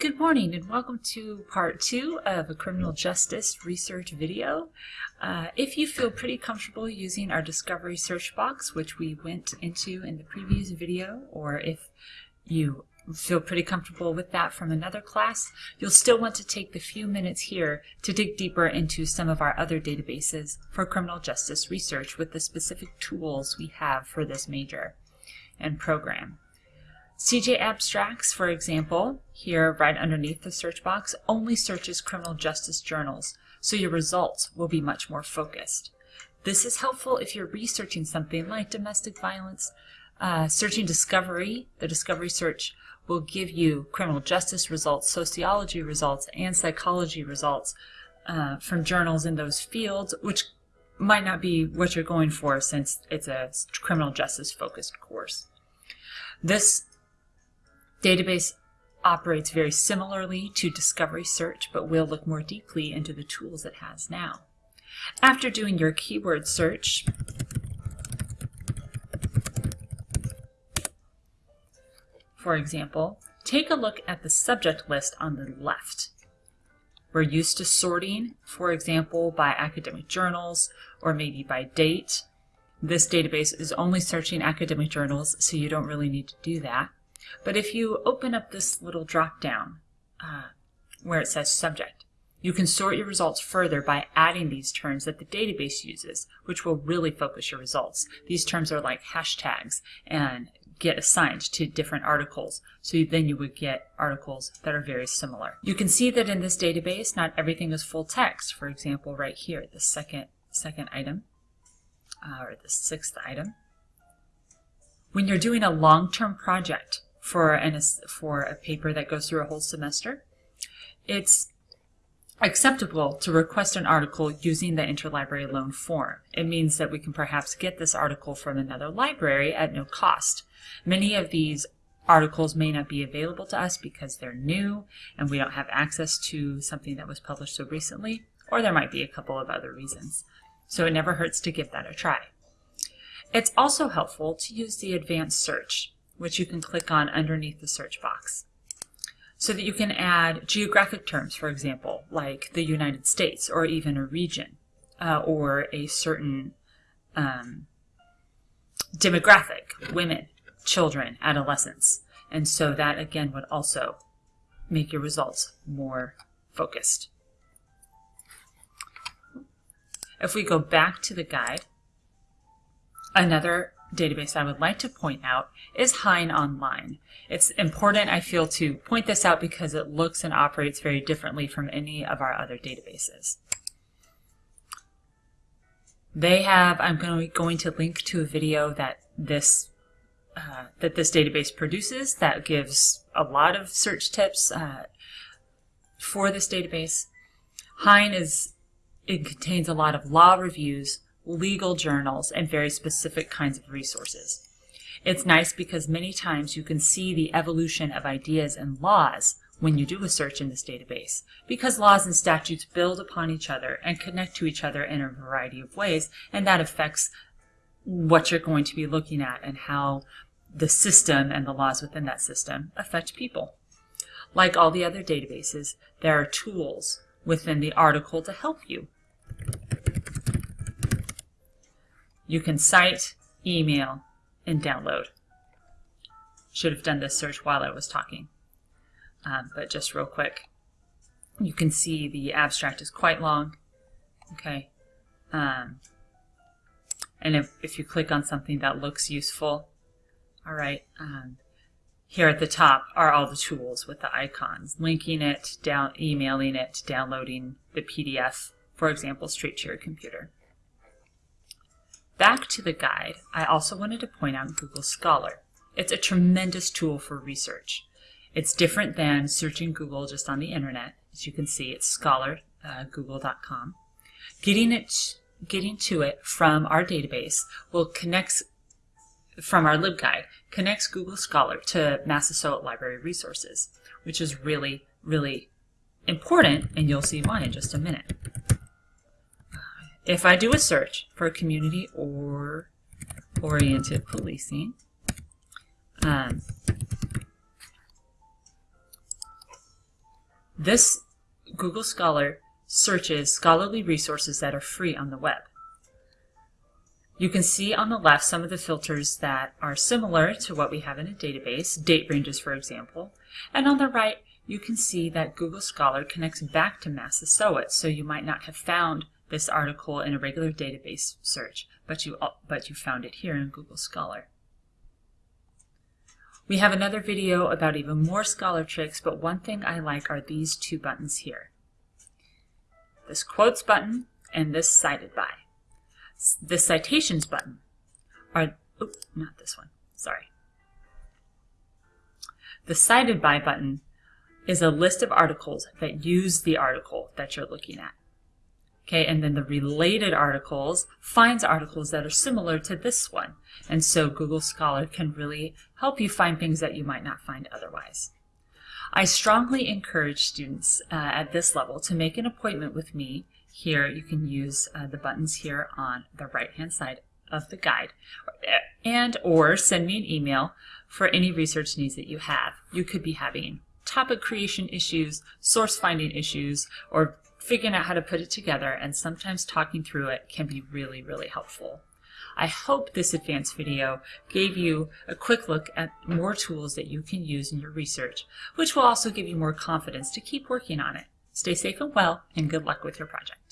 Good morning and welcome to part two of a criminal justice research video. Uh, if you feel pretty comfortable using our discovery search box, which we went into in the previous video, or if you feel pretty comfortable with that from another class, you'll still want to take the few minutes here to dig deeper into some of our other databases for criminal justice research with the specific tools we have for this major and program. CJ Abstracts, for example, here right underneath the search box, only searches criminal justice journals, so your results will be much more focused. This is helpful if you're researching something like domestic violence. Uh, searching discovery, the discovery search will give you criminal justice results, sociology results, and psychology results uh, from journals in those fields, which might not be what you're going for since it's a criminal justice focused course. This Database operates very similarly to Discovery Search, but we'll look more deeply into the tools it has now. After doing your keyword search, for example, take a look at the subject list on the left. We're used to sorting, for example, by academic journals or maybe by date. This database is only searching academic journals, so you don't really need to do that. But if you open up this little drop down uh, where it says subject, you can sort your results further by adding these terms that the database uses, which will really focus your results. These terms are like hashtags and get assigned to different articles. So then you would get articles that are very similar. You can see that in this database, not everything is full text. For example, right here, the second, second item, uh, or the sixth item. When you're doing a long-term project, for an for a paper that goes through a whole semester, it's acceptable to request an article using the interlibrary loan form. It means that we can perhaps get this article from another library at no cost. Many of these articles may not be available to us because they're new and we don't have access to something that was published so recently, or there might be a couple of other reasons. So it never hurts to give that a try. It's also helpful to use the advanced search which you can click on underneath the search box. So that you can add geographic terms, for example, like the United States or even a region uh, or a certain um, demographic, women, children, adolescents. And so that again would also make your results more focused. If we go back to the guide, another database I would like to point out is Hein Online. It's important, I feel, to point this out because it looks and operates very differently from any of our other databases. They have, I'm going to link to a video that this uh, that this database produces that gives a lot of search tips uh, for this database. Hein is, it contains a lot of law reviews legal journals, and very specific kinds of resources. It's nice because many times you can see the evolution of ideas and laws when you do a search in this database, because laws and statutes build upon each other and connect to each other in a variety of ways, and that affects what you're going to be looking at and how the system and the laws within that system affect people. Like all the other databases, there are tools within the article to help you. You can cite, email, and download. Should have done this search while I was talking. Um, but just real quick, you can see the abstract is quite long. Okay. Um, and if, if you click on something that looks useful, all right, um, here at the top are all the tools with the icons, linking it, down, emailing it, downloading the PDF, for example, straight to your computer. Back to the guide, I also wanted to point out Google Scholar. It's a tremendous tool for research. It's different than searching Google just on the internet. As you can see, it's scholar.google.com. Uh, getting it, getting to it from our database will connect from our LibGuide connects Google Scholar to Massasoit Library resources, which is really, really important, and you'll see why in just a minute. If I do a search for community or oriented policing, um, This Google Scholar searches scholarly resources that are free on the web. You can see on the left some of the filters that are similar to what we have in a database, date ranges for example, and on the right you can see that Google Scholar connects back to Massasoit, so you might not have found this article in a regular database search, but you, uh, but you found it here in Google Scholar. We have another video about even more Scholar tricks, but one thing I like are these two buttons here. This quotes button and this cited by. The citations button are, oh, not this one, sorry. The cited by button is a list of articles that use the article that you're looking at. Okay, and then the related articles finds articles that are similar to this one. And so Google Scholar can really help you find things that you might not find otherwise. I strongly encourage students uh, at this level to make an appointment with me. Here you can use uh, the buttons here on the right hand side of the guide and or send me an email for any research needs that you have. You could be having topic creation issues, source finding issues, or figuring out how to put it together and sometimes talking through it can be really, really helpful. I hope this advanced video gave you a quick look at more tools that you can use in your research, which will also give you more confidence to keep working on it. Stay safe and well, and good luck with your project.